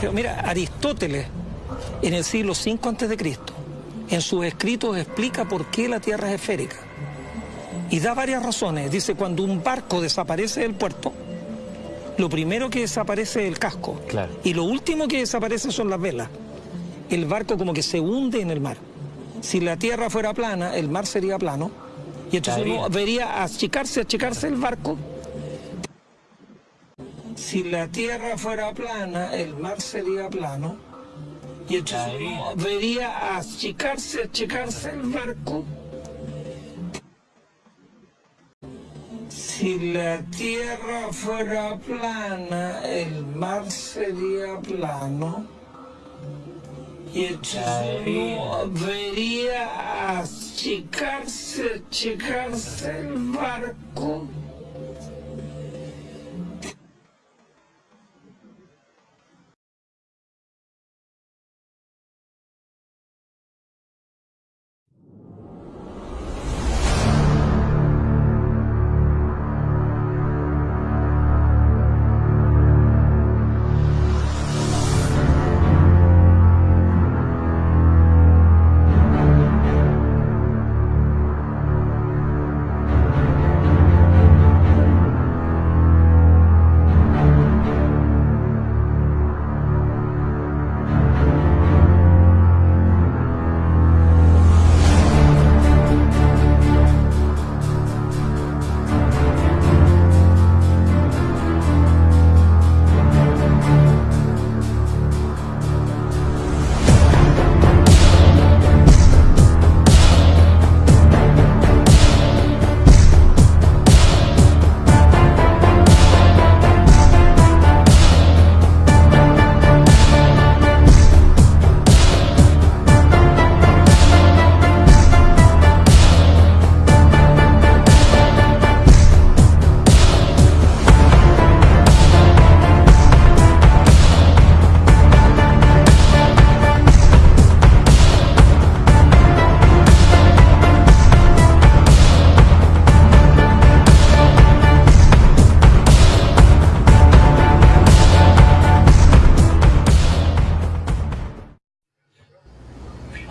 Pero mira, Aristóteles, en el siglo V a.C., en sus escritos explica por qué la Tierra es esférica. Y da varias razones. Dice, cuando un barco desaparece del puerto, lo primero que desaparece es el casco. Claro. Y lo último que desaparece son las velas. El barco como que se hunde en el mar. Si la Tierra fuera plana, el mar sería plano. Y entonces uno vería achicarse, achicarse el barco. Si la Tierra fuera plana, el mar sería plano. Y entonces uno vería achicarse, achicarse el barco. Si la Tierra fuera plana, el mar sería plano. Y entonces uno vería achicarse, achicarse el barco.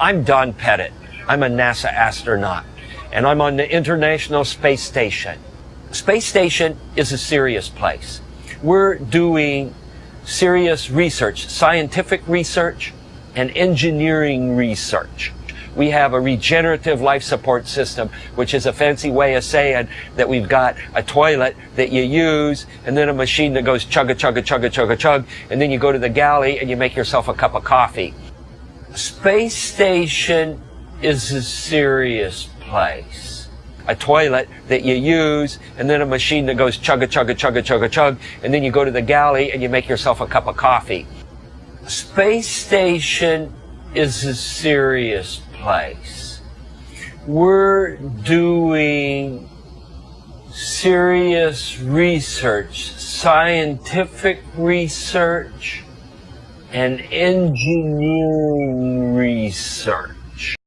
I'm Don Pettit. I'm a NASA astronaut, and I'm on the International Space Station. Space Station is a serious place. We're doing serious research, scientific research, and engineering research. We have a regenerative life support system, which is a fancy way of saying that we've got a toilet that you use and then a machine that goes chugga chugga chugga chugga chug, and then you go to the galley and you make yourself a cup of coffee. Space station is a serious place. A toilet that you use, and then a machine that goes chugga chugga chugga chugga chug, and then you go to the galley and you make yourself a cup of coffee. Space station is a serious place. We're doing serious research, scientific research, and engineering research.